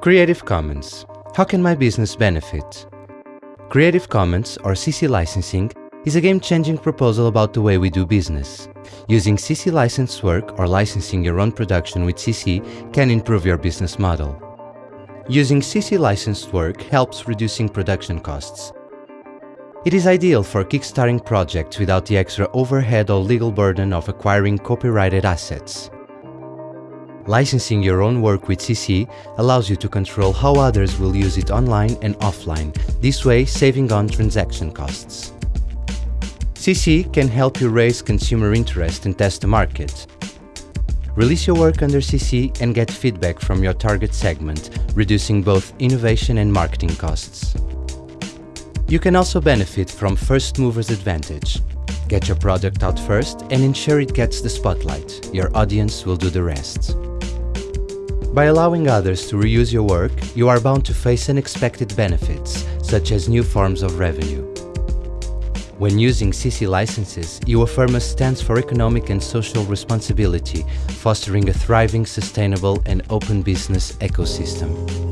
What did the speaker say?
Creative Commons. How can my business benefit? Creative Commons, or CC licensing, is a game-changing proposal about the way we do business. Using CC licensed work or licensing your own production with CC can improve your business model. Using CC licensed work helps reducing production costs. It is ideal for kickstarting projects without the extra overhead or legal burden of acquiring copyrighted assets. Licensing your own work with CC allows you to control how others will use it online and offline, this way saving on transaction costs. CC can help you raise consumer interest and test the market. Release your work under CC and get feedback from your target segment, reducing both innovation and marketing costs. You can also benefit from first mover's advantage. Get your product out first and ensure it gets the spotlight. Your audience will do the rest. By allowing others to reuse your work, you are bound to face unexpected benefits, such as new forms of revenue. When using CC licenses, you affirm a stance for economic and social responsibility, fostering a thriving, sustainable and open business ecosystem.